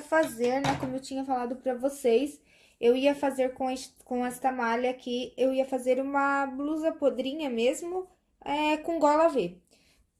fazer, né, como eu tinha falado pra vocês, eu ia fazer com, este, com esta malha aqui, eu ia fazer uma blusa podrinha mesmo, é, com gola V.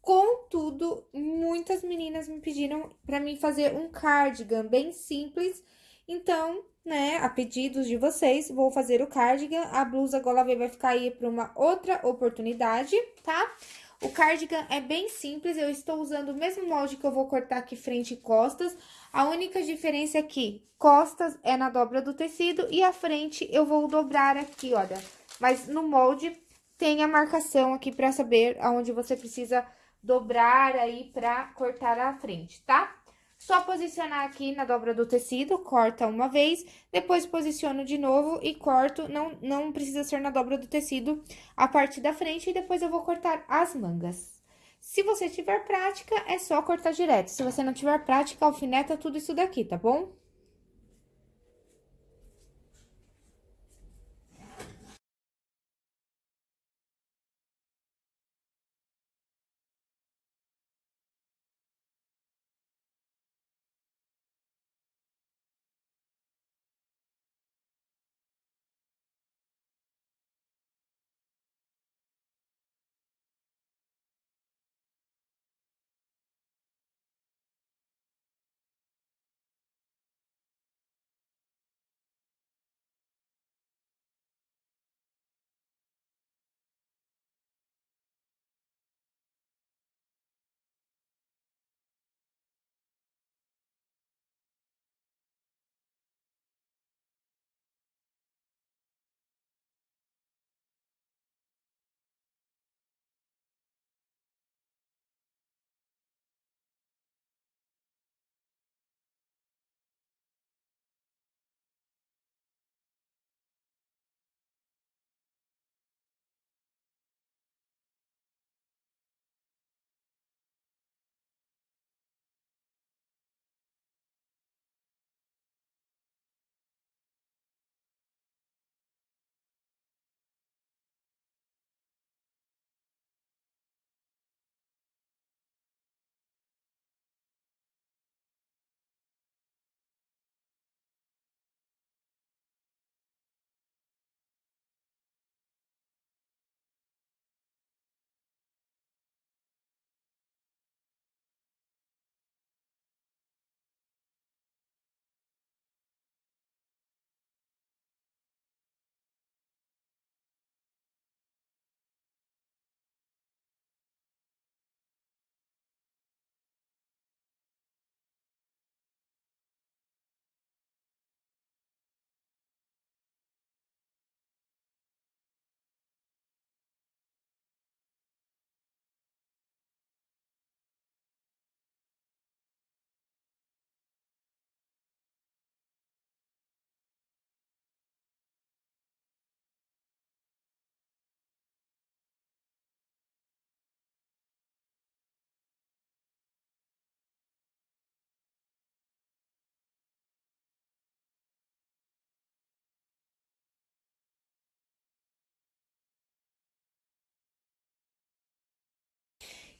Contudo, muitas meninas me pediram pra mim fazer um cardigan bem simples, então, né, a pedidos de vocês, vou fazer o cardigan, a blusa gola V vai ficar aí pra uma outra oportunidade, tá? O cardigan é bem simples, eu estou usando o mesmo molde que eu vou cortar aqui frente e costas. A única diferença é que costas é na dobra do tecido e a frente eu vou dobrar aqui, olha. Mas no molde tem a marcação aqui pra saber aonde você precisa dobrar aí pra cortar a frente, tá? Só posicionar aqui na dobra do tecido, corta uma vez, depois posiciono de novo e corto, não, não precisa ser na dobra do tecido, a parte da frente, e depois eu vou cortar as mangas. Se você tiver prática, é só cortar direto. Se você não tiver prática, alfineta tudo isso daqui, tá bom?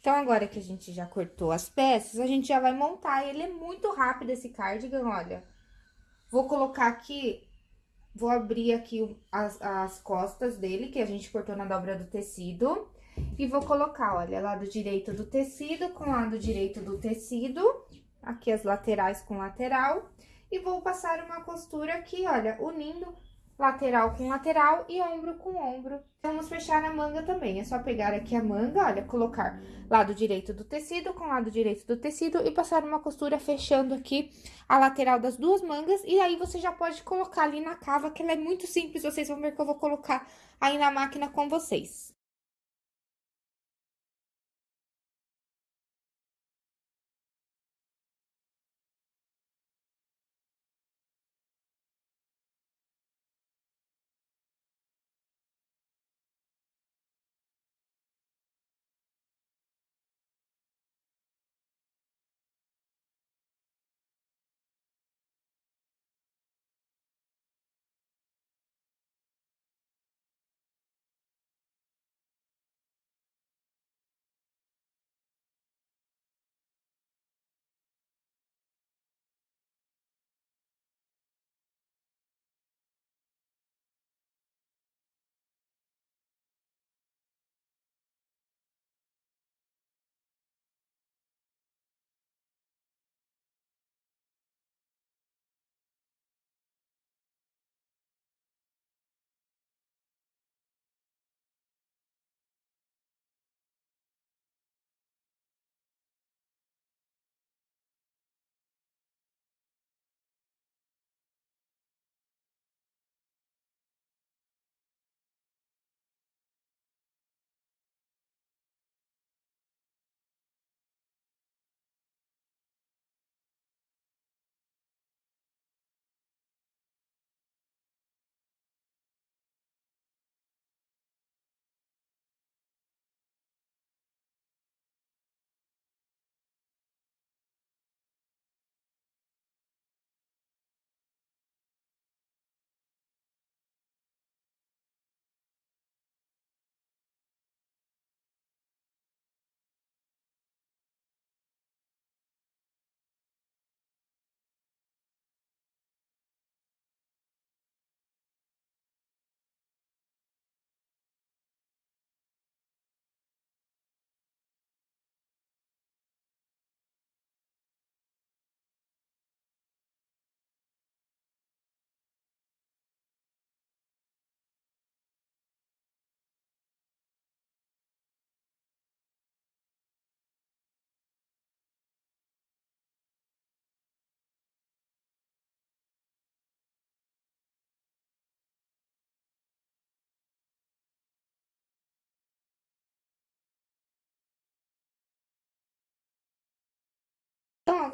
Então, agora que a gente já cortou as peças, a gente já vai montar. Ele é muito rápido, esse cardigan, olha. Vou colocar aqui, vou abrir aqui as, as costas dele, que a gente cortou na dobra do tecido. E vou colocar, olha, lado direito do tecido com lado direito do tecido. Aqui as laterais com lateral. E vou passar uma costura aqui, olha, unindo lateral com lateral e ombro com ombro. Vamos fechar a manga também, é só pegar aqui a manga, olha, colocar lado direito do tecido com lado direito do tecido e passar uma costura fechando aqui a lateral das duas mangas. E aí, você já pode colocar ali na cava, que ela é muito simples, vocês vão ver que eu vou colocar aí na máquina com vocês.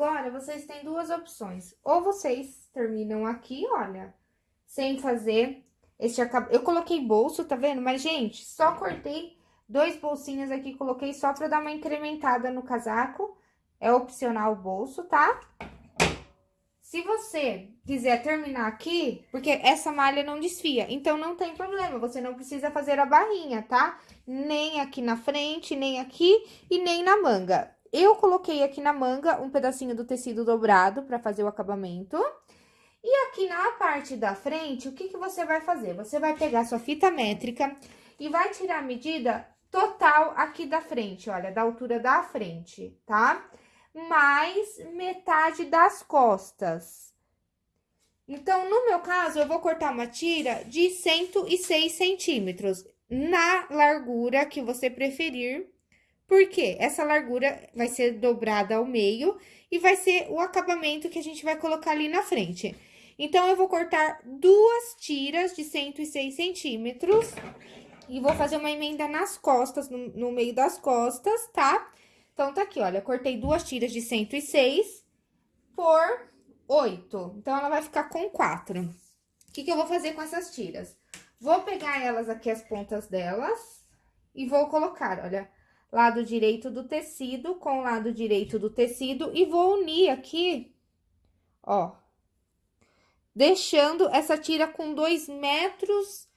Agora, vocês têm duas opções. Ou vocês terminam aqui, olha, sem fazer esse acabamento. Eu coloquei bolso, tá vendo? Mas, gente, só cortei dois bolsinhos aqui, coloquei só pra dar uma incrementada no casaco. É opcional o bolso, tá? Se você quiser terminar aqui, porque essa malha não desfia, então não tem problema, você não precisa fazer a barrinha, tá? Nem aqui na frente, nem aqui e nem na manga. Eu coloquei aqui na manga um pedacinho do tecido dobrado para fazer o acabamento. E aqui na parte da frente, o que, que você vai fazer? Você vai pegar sua fita métrica e vai tirar a medida total aqui da frente, olha, da altura da frente, tá? Mais metade das costas. Então, no meu caso, eu vou cortar uma tira de 106 centímetros, na largura que você preferir, porque essa largura vai ser dobrada ao meio e vai ser o acabamento que a gente vai colocar ali na frente. Então, eu vou cortar duas tiras de 106 centímetros e vou fazer uma emenda nas costas, no, no meio das costas, tá? Então, tá aqui, olha, cortei duas tiras de 106 por 8. Então, ela vai ficar com 4. O que, que eu vou fazer com essas tiras? Vou pegar elas aqui, as pontas delas, e vou colocar, olha, lado direito do tecido com lado direito do tecido, e vou unir aqui, ó, deixando essa tira com 2 metros,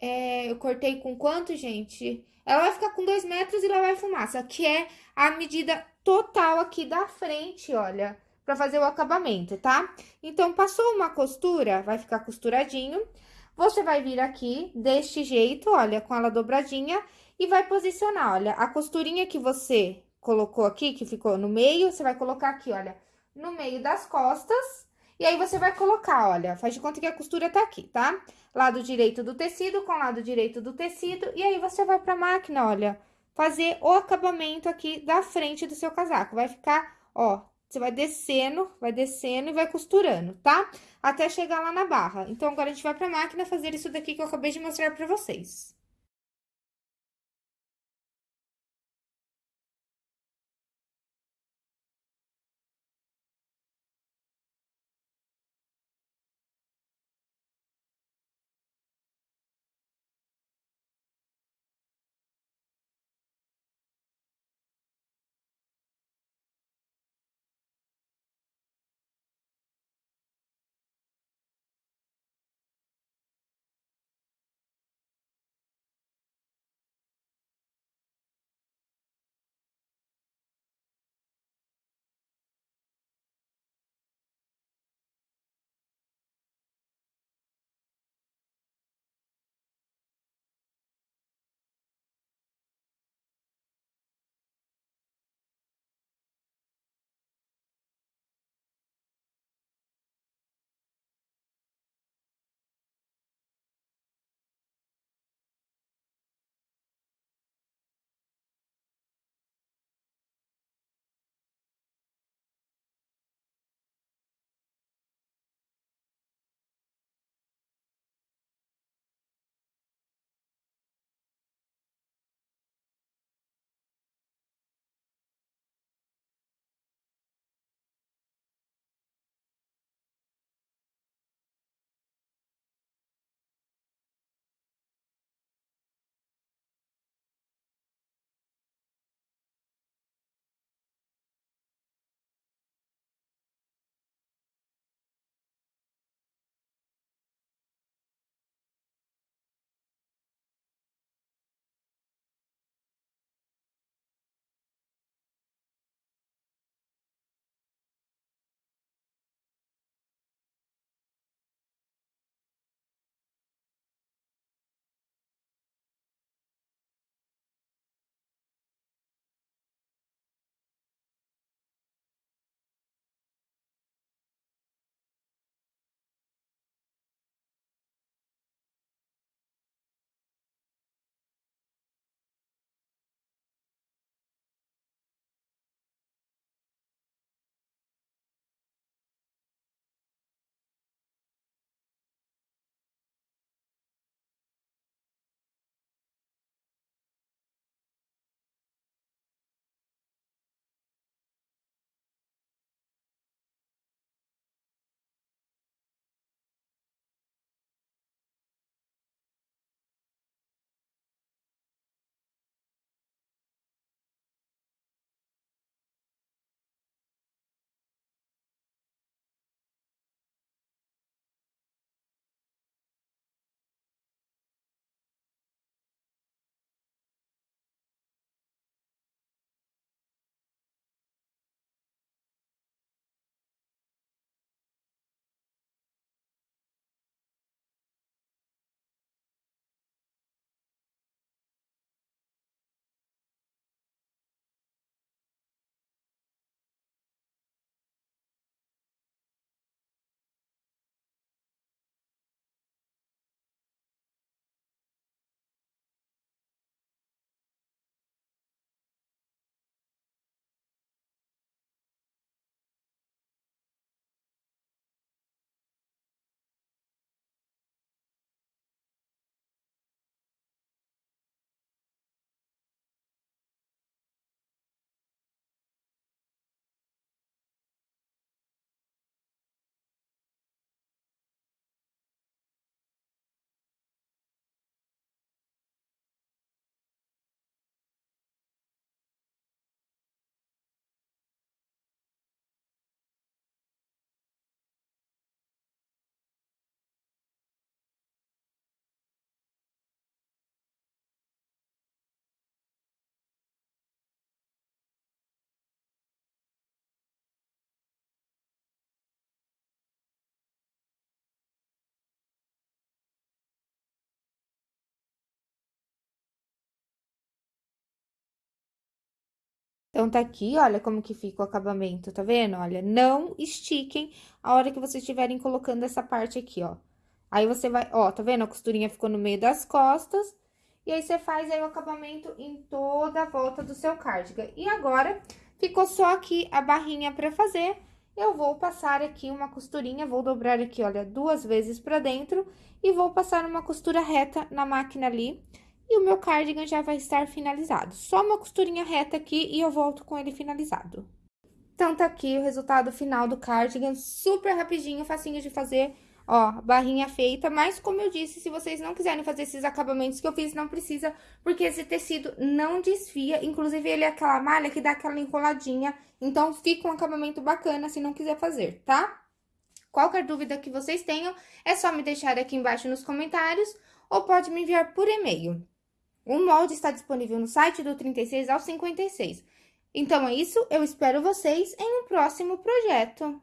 é, eu cortei com quanto, gente? Ela vai ficar com 2 metros e lá vai fumaça, que é a medida total aqui da frente, olha, pra fazer o acabamento, tá? Então, passou uma costura, vai ficar costuradinho. Você vai vir aqui deste jeito, olha, com ela dobradinha, e vai posicionar, olha, a costurinha que você colocou aqui, que ficou no meio, você vai colocar aqui, olha, no meio das costas, e aí, você vai colocar, olha, faz de conta que a costura tá aqui, tá? Lado direito do tecido com lado direito do tecido, e aí, você vai pra máquina, olha, fazer o acabamento aqui da frente do seu casaco. Vai ficar, ó, você vai descendo, vai descendo e vai costurando, tá? Até chegar lá na barra. Então, agora a gente vai pra máquina fazer isso daqui que eu acabei de mostrar pra vocês. Então, tá aqui, olha como que fica o acabamento, tá vendo? Olha, não estiquem a hora que vocês estiverem colocando essa parte aqui, ó. Aí, você vai, ó, tá vendo? A costurinha ficou no meio das costas. E aí, você faz aí o acabamento em toda a volta do seu cardigan. E agora, ficou só aqui a barrinha pra fazer. Eu vou passar aqui uma costurinha, vou dobrar aqui, olha, duas vezes pra dentro. E vou passar uma costura reta na máquina ali. E o meu cardigan já vai estar finalizado. Só uma costurinha reta aqui e eu volto com ele finalizado. Então, tá aqui o resultado final do cardigan, super rapidinho, facinho de fazer. Ó, barrinha feita, mas como eu disse, se vocês não quiserem fazer esses acabamentos que eu fiz, não precisa, porque esse tecido não desfia, inclusive ele é aquela malha que dá aquela enroladinha, então fica um acabamento bacana se não quiser fazer, tá? Qualquer dúvida que vocês tenham, é só me deixar aqui embaixo nos comentários, ou pode me enviar por e-mail. O molde está disponível no site do 36 ao 56. Então é isso, eu espero vocês em um próximo projeto.